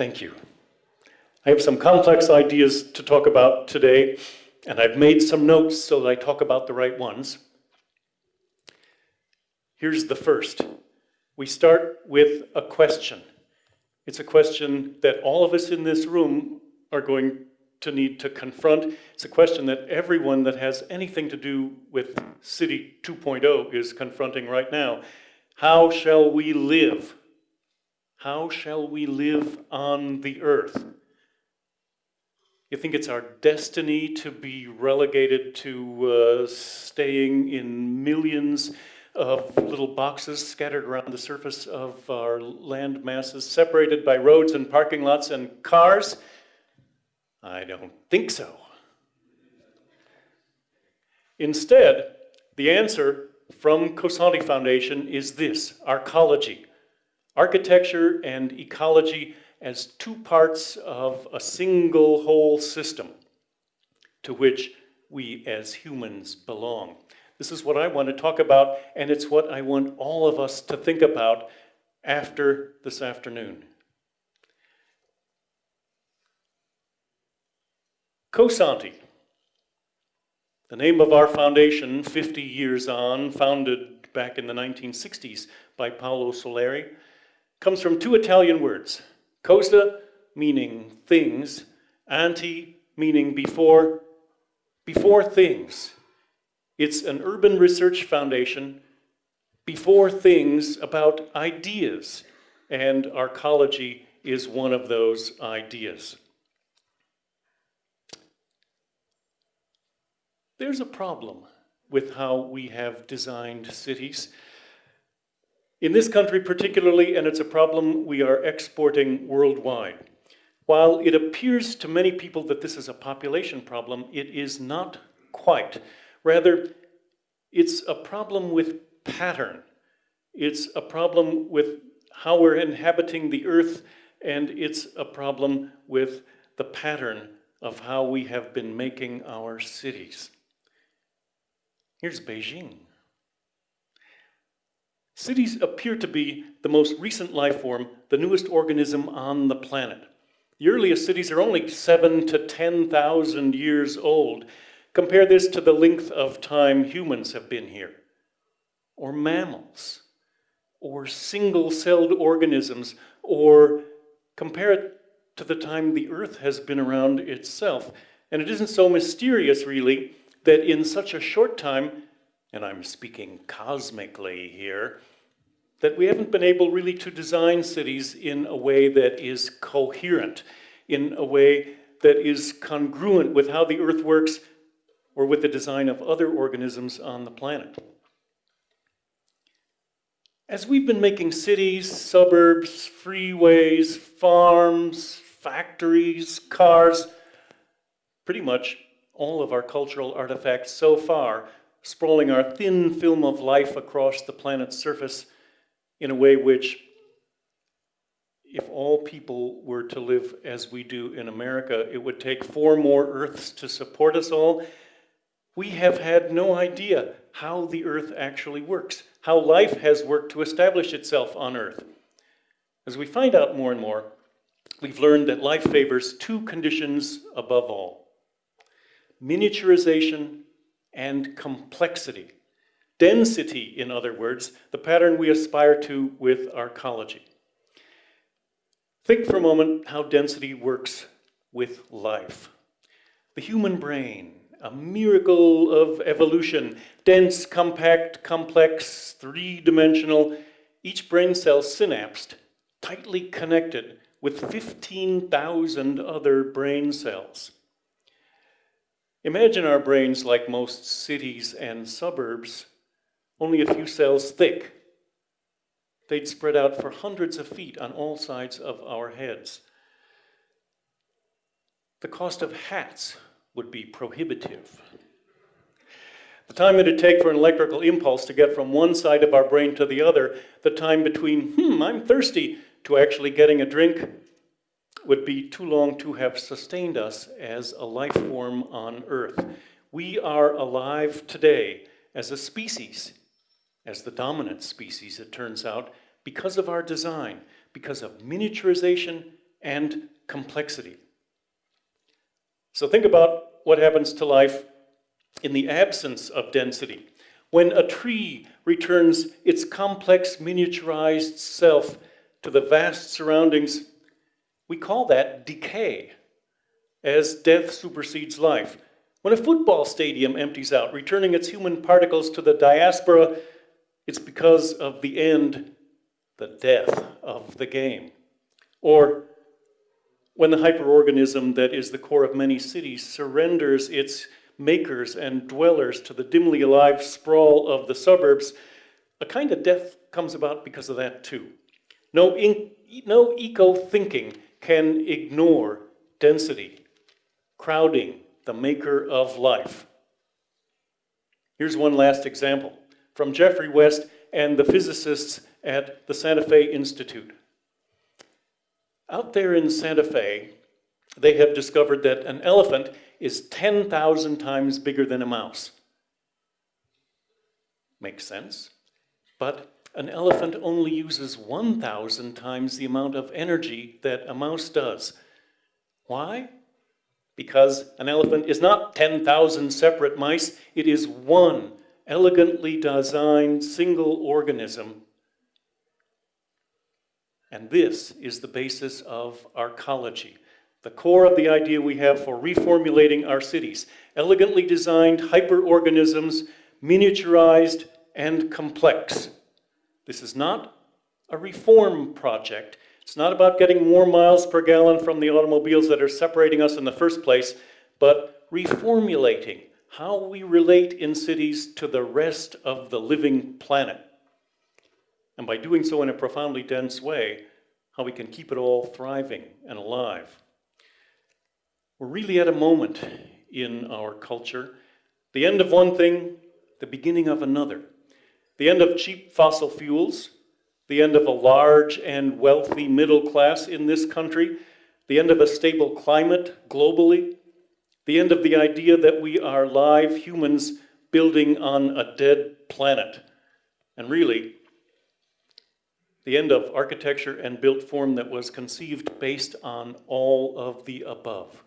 Thank you. I have some complex ideas to talk about today, and I've made some notes so that I talk about the right ones. Here's the first. We start with a question. It's a question that all of us in this room are going to need to confront. It's a question that everyone that has anything to do with City 2.0 is confronting right now. How shall we live? How shall we live on the earth? You think it's our destiny to be relegated to uh, staying in millions of little boxes scattered around the surface of our land masses, separated by roads and parking lots and cars? I don't think so. Instead, the answer from Cosanti Foundation is this, arcology. Architecture and ecology as two parts of a single whole system to which we as humans belong. This is what I want to talk about, and it's what I want all of us to think about after this afternoon. Cosanti, the name of our foundation, 50 years on, founded back in the 1960s by Paolo Soleri, comes from two Italian words, cosa meaning things, anti meaning before, before things. It's an urban research foundation before things about ideas, and arcology is one of those ideas. There's a problem with how we have designed cities. In this country particularly, and it's a problem we are exporting worldwide. While it appears to many people that this is a population problem, it is not quite. Rather, it's a problem with pattern. It's a problem with how we're inhabiting the earth, and it's a problem with the pattern of how we have been making our cities. Here's Beijing. Cities appear to be the most recent life form, the newest organism on the planet. The earliest cities are only seven to 10,000 years old. Compare this to the length of time humans have been here, or mammals, or single-celled organisms, or compare it to the time the Earth has been around itself. And it isn't so mysterious, really, that in such a short time, and I'm speaking cosmically here, that we haven't been able really to design cities in a way that is coherent, in a way that is congruent with how the Earth works or with the design of other organisms on the planet. As we've been making cities, suburbs, freeways, farms, factories, cars, pretty much all of our cultural artifacts so far, sprawling our thin film of life across the planet's surface in a way which, if all people were to live as we do in America, it would take four more Earths to support us all. We have had no idea how the Earth actually works, how life has worked to establish itself on Earth. As we find out more and more, we've learned that life favors two conditions above all miniaturization, and complexity. Density, in other words, the pattern we aspire to with arcology. Think for a moment how density works with life. The human brain, a miracle of evolution, dense, compact, complex, three-dimensional, each brain cell synapsed, tightly connected with 15,000 other brain cells. Imagine our brains like most cities and suburbs, only a few cells thick. They'd spread out for hundreds of feet on all sides of our heads. The cost of hats would be prohibitive. The time it'd take for an electrical impulse to get from one side of our brain to the other, the time between, hmm, I'm thirsty, to actually getting a drink, would be too long to have sustained us as a life form on Earth. We are alive today as a species, as the dominant species, it turns out, because of our design, because of miniaturization and complexity. So think about what happens to life in the absence of density. When a tree returns its complex miniaturized self to the vast surroundings, we call that decay, as death supersedes life. When a football stadium empties out, returning its human particles to the diaspora, it's because of the end, the death of the game. Or when the hyperorganism that is the core of many cities surrenders its makers and dwellers to the dimly alive sprawl of the suburbs, a kind of death comes about because of that too. No, no eco-thinking can ignore density, crowding, the maker of life. Here's one last example from Geoffrey West and the physicists at the Santa Fe Institute. Out there in Santa Fe, they have discovered that an elephant is 10,000 times bigger than a mouse. Makes sense. But an elephant only uses 1,000 times the amount of energy that a mouse does. Why? Because an elephant is not 10,000 separate mice, it is one elegantly designed single organism. And this is the basis of arcology the core of the idea we have for reformulating our cities. Elegantly designed hyperorganisms, miniaturized and complex. This is not a reform project. It's not about getting more miles per gallon from the automobiles that are separating us in the first place, but reformulating how we relate in cities to the rest of the living planet. And by doing so in a profoundly dense way, how we can keep it all thriving and alive. We're really at a moment in our culture, the end of one thing, the beginning of another. The end of cheap fossil fuels, the end of a large and wealthy middle class in this country, the end of a stable climate globally, the end of the idea that we are live humans building on a dead planet. And really, the end of architecture and built form that was conceived based on all of the above.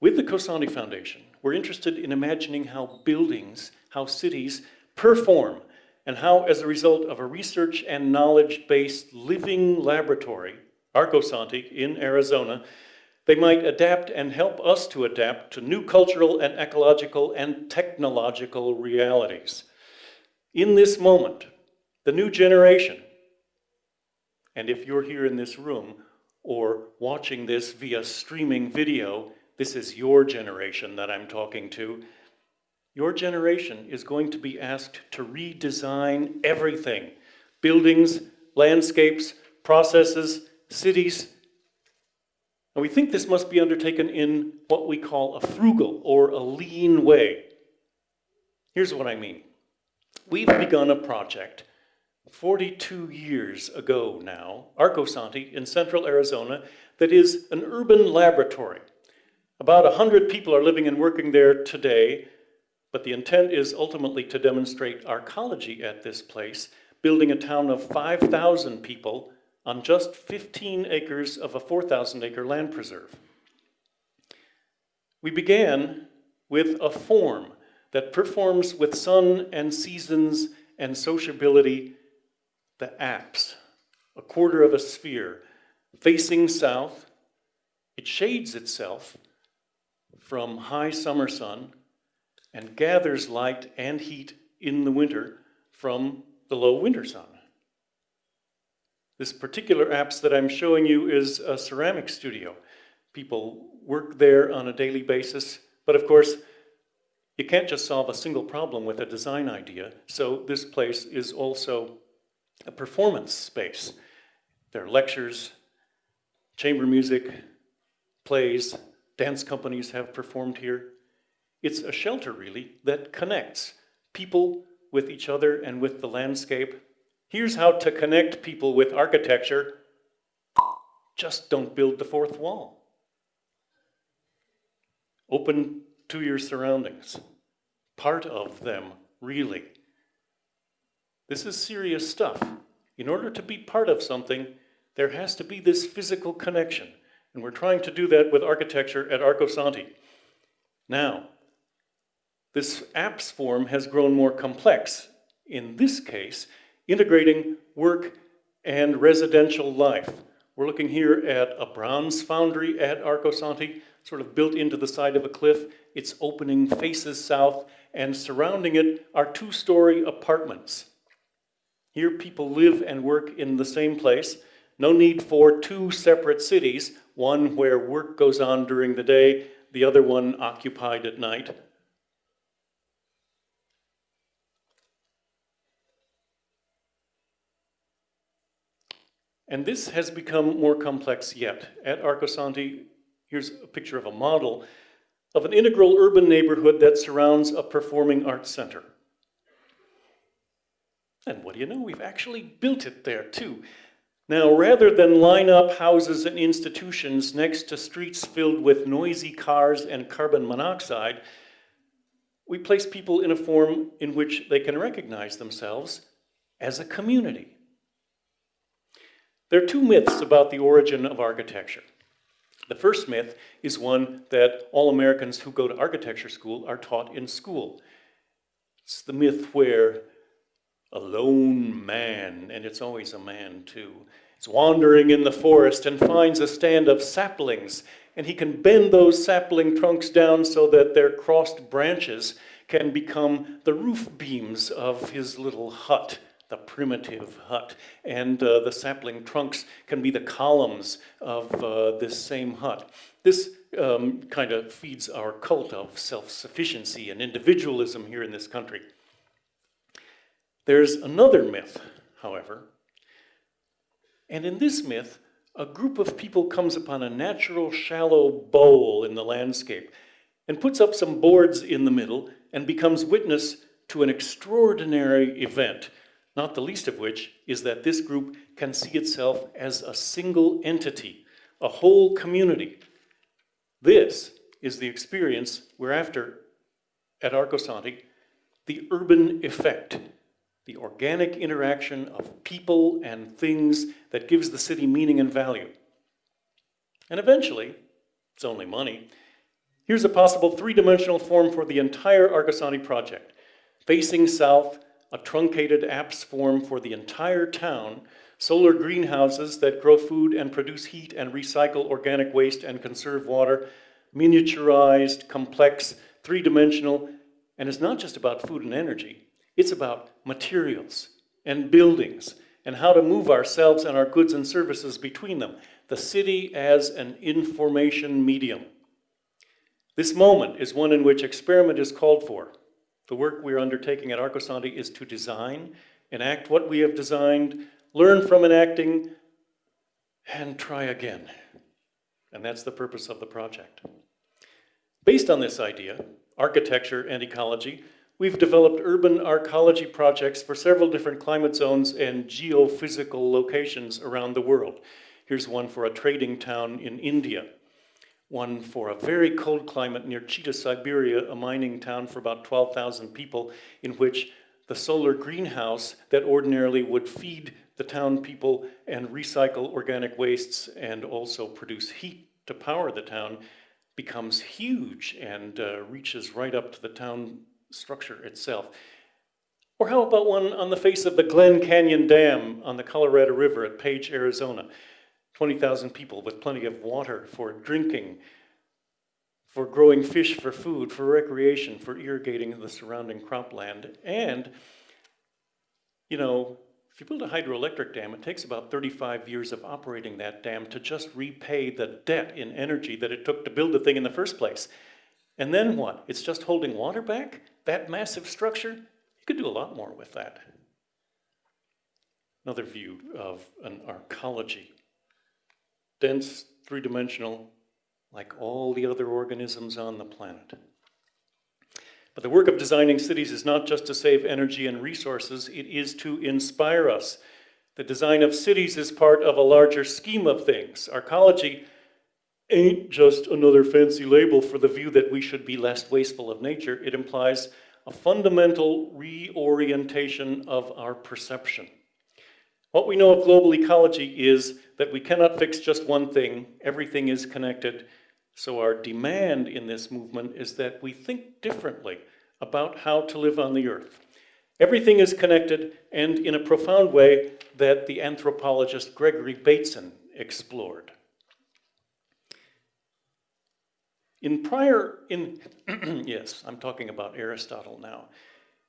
With the Cosanti Foundation, we're interested in imagining how buildings, how cities perform, and how, as a result of a research and knowledge-based living laboratory, Arcosanti in Arizona, they might adapt and help us to adapt to new cultural and ecological and technological realities. In this moment, the new generation, and if you're here in this room or watching this via streaming video, this is your generation that I'm talking to. Your generation is going to be asked to redesign everything. Buildings, landscapes, processes, cities. And we think this must be undertaken in what we call a frugal or a lean way. Here's what I mean. We've begun a project 42 years ago now, Arcosanti in central Arizona, that is an urban laboratory about 100 people are living and working there today, but the intent is ultimately to demonstrate arcology at this place, building a town of 5,000 people on just 15 acres of a 4,000 acre land preserve. We began with a form that performs with sun and seasons and sociability the apse, a quarter of a sphere, facing south. It shades itself from high summer sun and gathers light and heat in the winter from the low winter sun. This particular apse that I'm showing you is a ceramic studio. People work there on a daily basis, but of course, you can't just solve a single problem with a design idea, so this place is also a performance space. There are lectures, chamber music, plays, dance companies have performed here. It's a shelter, really, that connects people with each other and with the landscape. Here's how to connect people with architecture. Just don't build the fourth wall. Open to your surroundings. Part of them, really. This is serious stuff. In order to be part of something, there has to be this physical connection. And we're trying to do that with architecture at Arcosanti. Now, this apse form has grown more complex. In this case, integrating work and residential life. We're looking here at a bronze foundry at Arcosanti, sort of built into the side of a cliff. It's opening faces south, and surrounding it are two-story apartments. Here people live and work in the same place. No need for two separate cities, one where work goes on during the day, the other one occupied at night. And this has become more complex yet. At Arcosanti, here's a picture of a model of an integral urban neighborhood that surrounds a performing arts center. And what do you know, we've actually built it there too. Now, rather than line up houses and institutions next to streets filled with noisy cars and carbon monoxide, we place people in a form in which they can recognize themselves as a community. There are two myths about the origin of architecture. The first myth is one that all Americans who go to architecture school are taught in school. It's the myth where a lone man, and it's always a man too, is wandering in the forest and finds a stand of saplings, and he can bend those sapling trunks down so that their crossed branches can become the roof beams of his little hut the primitive hut, and uh, the sapling trunks can be the columns of uh, this same hut. This um, kind of feeds our cult of self-sufficiency and individualism here in this country. There's another myth, however, and in this myth, a group of people comes upon a natural shallow bowl in the landscape and puts up some boards in the middle and becomes witness to an extraordinary event not the least of which is that this group can see itself as a single entity, a whole community. This is the experience we're after at Arcosanti, the urban effect, the organic interaction of people and things that gives the city meaning and value. And eventually, it's only money, here's a possible three-dimensional form for the entire Arcosanti project. Facing south, a truncated apse form for the entire town, solar greenhouses that grow food and produce heat and recycle organic waste and conserve water, miniaturized, complex, three-dimensional, and it's not just about food and energy, it's about materials and buildings and how to move ourselves and our goods and services between them. The city as an information medium. This moment is one in which experiment is called for. The work we are undertaking at Arcosanti is to design, enact what we have designed, learn from enacting, and try again. And that's the purpose of the project. Based on this idea, architecture and ecology, we've developed urban arcology projects for several different climate zones and geophysical locations around the world. Here's one for a trading town in India one for a very cold climate near Chita, Siberia, a mining town for about 12,000 people, in which the solar greenhouse that ordinarily would feed the town people and recycle organic wastes and also produce heat to power the town becomes huge and uh, reaches right up to the town structure itself. Or how about one on the face of the Glen Canyon Dam on the Colorado River at Page, Arizona? 20,000 people with plenty of water for drinking, for growing fish for food, for recreation, for irrigating the surrounding cropland. And, you know, if you build a hydroelectric dam, it takes about 35 years of operating that dam to just repay the debt in energy that it took to build the thing in the first place. And then what? It's just holding water back? That massive structure? You could do a lot more with that. Another view of an arcology dense, three-dimensional, like all the other organisms on the planet. But the work of designing cities is not just to save energy and resources, it is to inspire us. The design of cities is part of a larger scheme of things. Arcology ain't just another fancy label for the view that we should be less wasteful of nature. It implies a fundamental reorientation of our perception. What we know of global ecology is that we cannot fix just one thing, everything is connected. So our demand in this movement is that we think differently about how to live on the earth. Everything is connected and in a profound way that the anthropologist Gregory Bateson explored. In prior, in, yes, I'm talking about Aristotle now.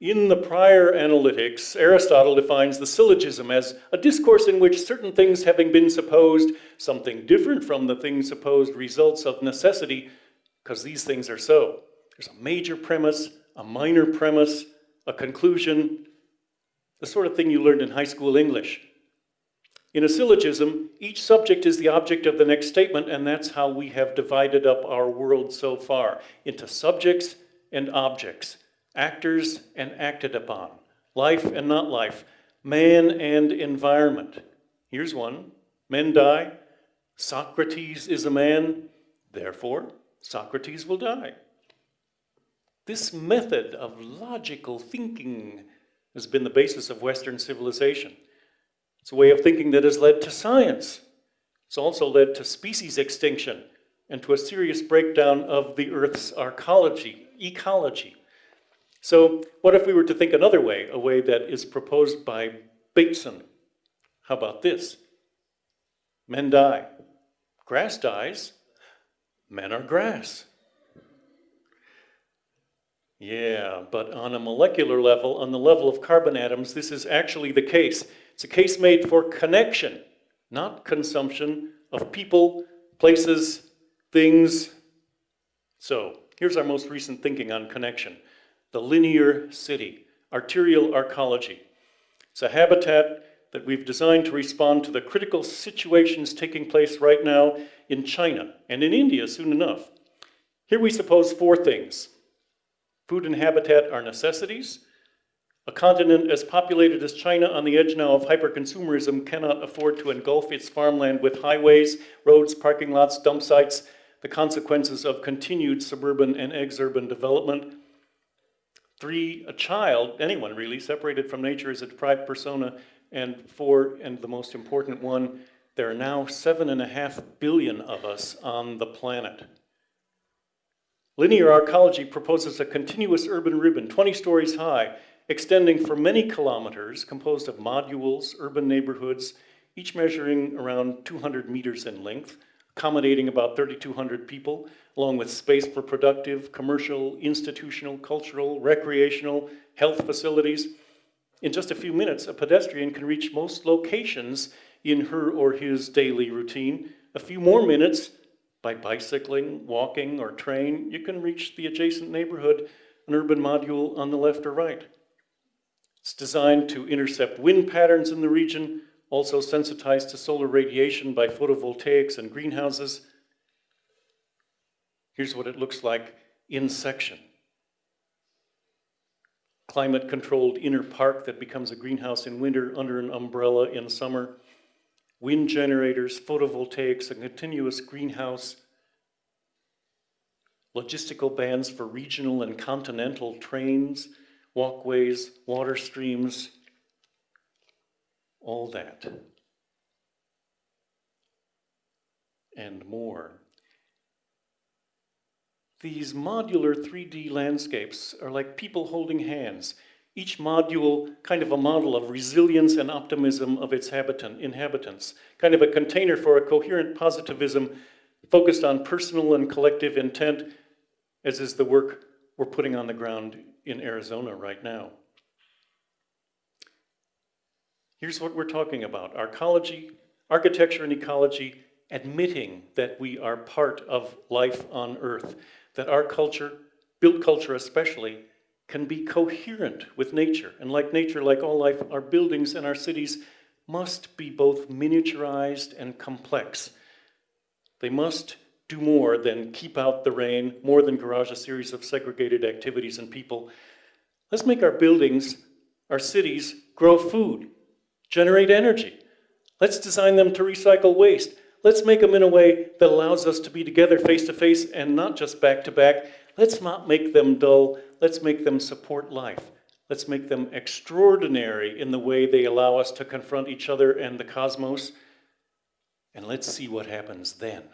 In the prior analytics, Aristotle defines the syllogism as a discourse in which certain things having been supposed, something different from the thing supposed results of necessity, because these things are so. There's a major premise, a minor premise, a conclusion, the sort of thing you learned in high school English. In a syllogism, each subject is the object of the next statement, and that's how we have divided up our world so far into subjects and objects actors and acted upon, life and not life, man and environment. Here's one men die, Socrates is a man, therefore, Socrates will die. This method of logical thinking has been the basis of Western civilization. It's a way of thinking that has led to science. It's also led to species extinction and to a serious breakdown of the Earth's arcology, ecology. So what if we were to think another way, a way that is proposed by Bateson? How about this? Men die. Grass dies. Men are grass. Yeah, but on a molecular level, on the level of carbon atoms, this is actually the case. It's a case made for connection, not consumption of people, places, things. So here's our most recent thinking on connection the linear city, arterial arcology. It's a habitat that we've designed to respond to the critical situations taking place right now in China and in India soon enough. Here we suppose four things. Food and habitat are necessities. A continent as populated as China on the edge now of hyperconsumerism cannot afford to engulf its farmland with highways, roads, parking lots, dump sites, the consequences of continued suburban and exurban development. Three, a child, anyone really, separated from nature is a deprived persona. And four, and the most important one, there are now seven and a half billion of us on the planet. Linear arcology proposes a continuous urban ribbon, 20 stories high, extending for many kilometers, composed of modules, urban neighborhoods, each measuring around 200 meters in length, accommodating about 3,200 people, along with space for productive, commercial, institutional, cultural, recreational, health facilities. In just a few minutes, a pedestrian can reach most locations in her or his daily routine. A few more minutes, by bicycling, walking, or train, you can reach the adjacent neighborhood, an urban module on the left or right. It's designed to intercept wind patterns in the region, also sensitized to solar radiation by photovoltaics and greenhouses. Here's what it looks like in section. Climate controlled inner park that becomes a greenhouse in winter under an umbrella in summer. Wind generators, photovoltaics, a continuous greenhouse. Logistical bands for regional and continental trains, walkways, water streams, all that and more. These modular 3D landscapes are like people holding hands, each module kind of a model of resilience and optimism of its habitant, inhabitants, kind of a container for a coherent positivism focused on personal and collective intent, as is the work we're putting on the ground in Arizona right now. Here's what we're talking about arcology, architecture and ecology, admitting that we are part of life on Earth, that our culture, built culture especially, can be coherent with nature. And like nature, like all life, our buildings and our cities must be both miniaturized and complex. They must do more than keep out the rain, more than garage a series of segregated activities and people. Let's make our buildings, our cities, grow food, generate energy. Let's design them to recycle waste. Let's make them in a way that allows us to be together face to face and not just back to back. Let's not make them dull. Let's make them support life. Let's make them extraordinary in the way they allow us to confront each other and the cosmos. And let's see what happens then.